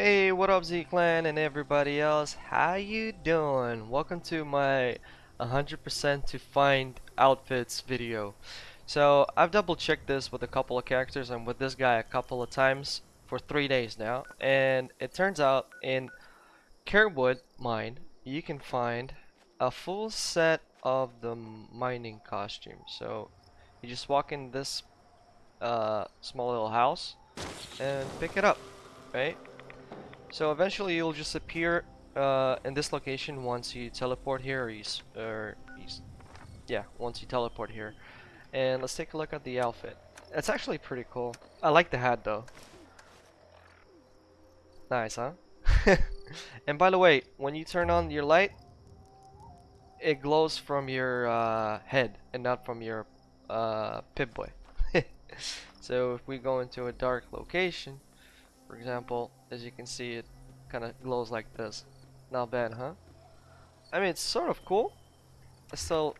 Hey, what up Z-Clan and everybody else? How you doing? Welcome to my 100% to find outfits video. So, I've double checked this with a couple of characters and with this guy a couple of times for three days now. And it turns out in Carewood Mine, you can find a full set of the mining costume. So, you just walk in this uh, small little house and pick it up, right? So eventually you'll just appear uh, in this location once you teleport here or you, or you, yeah, once you teleport here. And let's take a look at the outfit. It's actually pretty cool. I like the hat though. Nice, huh? and by the way, when you turn on your light, it glows from your uh, head and not from your uh, Pip-Boy. so if we go into a dark location, for example, as you can see, it kind of glows like this. Not bad, huh? I mean, it's sort of cool. I still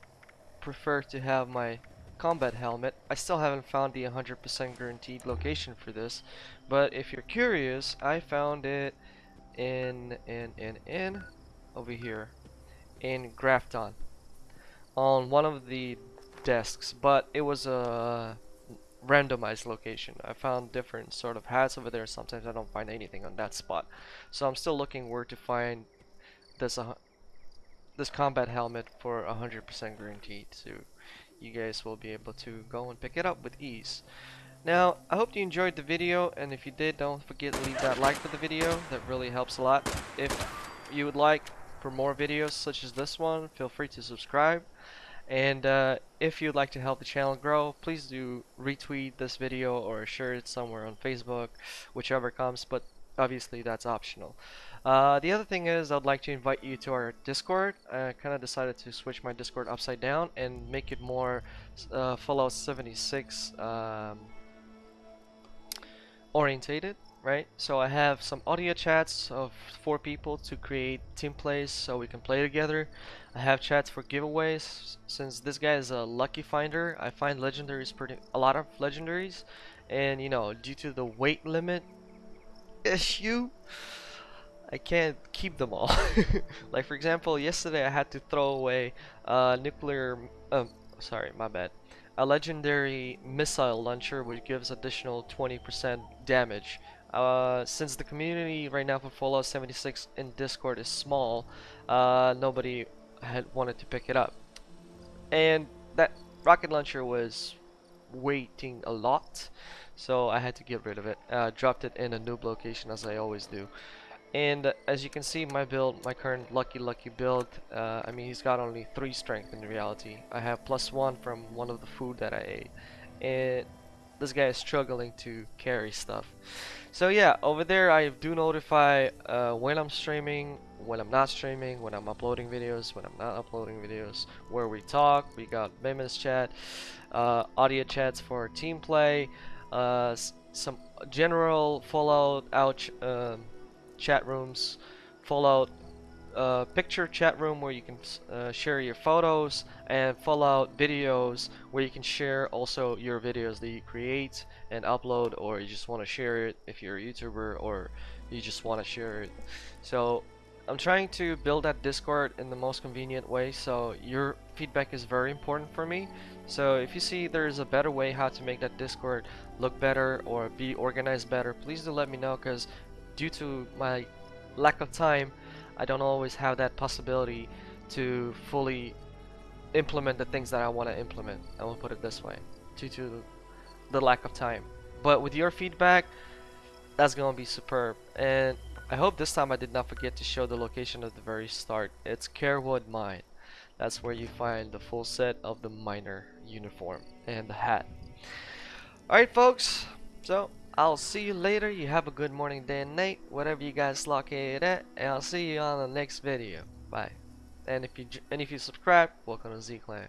prefer to have my combat helmet. I still haven't found the 100% guaranteed location for this, but if you're curious, I found it in in in in over here in Grafton on one of the desks, but it was a randomized location. I found different sort of hats over there. Sometimes I don't find anything on that spot. So I'm still looking where to find this uh, this combat helmet for 100% guaranteed. So you guys will be able to go and pick it up with ease. Now, I hope you enjoyed the video, and if you did, don't forget to leave that like for the video. That really helps a lot. If you would like for more videos such as this one, feel free to subscribe. And uh, if you'd like to help the channel grow, please do retweet this video or share it somewhere on Facebook, whichever comes, but obviously that's optional. Uh, the other thing is I'd like to invite you to our Discord. I kind of decided to switch my Discord upside down and make it more uh, Fallout 76 um, orientated right? So I have some audio chats of four people to create team plays so we can play together. I have chats for giveaways. Since this guy is a lucky finder, I find legendaries pretty a lot of legendaries, and you know due to the weight limit issue. I can't keep them all. like for example, yesterday I had to throw away a nuclear. Um, sorry, my bad a legendary missile launcher which gives additional 20% damage uh, since the community right now for Fallout 76 in Discord is small, uh, nobody had wanted to pick it up. And that rocket launcher was waiting a lot, so I had to get rid of it. Uh, dropped it in a noob location as I always do. And as you can see, my build, my current Lucky Lucky build, uh, I mean, he's got only 3 strength in reality. I have plus 1 from one of the food that I ate. And this guy is struggling to carry stuff. So yeah, over there I do notify uh, when I'm streaming, when I'm not streaming, when I'm uploading videos, when I'm not uploading videos, where we talk. We got Mimi's chat, uh, audio chats for team play, uh, some general Fallout out um, chat rooms, Fallout uh, picture chat room where you can uh, share your photos and Fallout videos where you can share also your videos that you create and upload or you just want to share it if you're a YouTuber or you just want to share it. So I'm trying to build that Discord in the most convenient way so your feedback is very important for me. So if you see there's a better way how to make that Discord look better or be organized better, please do let me know because due to my lack of time I don't always have that possibility to fully implement the things that I want to implement. I will put it this way, due to the lack of time. But with your feedback, that's going to be superb. And I hope this time I did not forget to show the location at the very start. It's Carewood Mine. That's where you find the full set of the miner uniform and the hat. Alright folks, so I'll see you later. You have a good morning, day, and night, whatever you guys lock it at, and I'll see you on the next video. Bye. And if you and if you subscribe, welcome to Z Clan.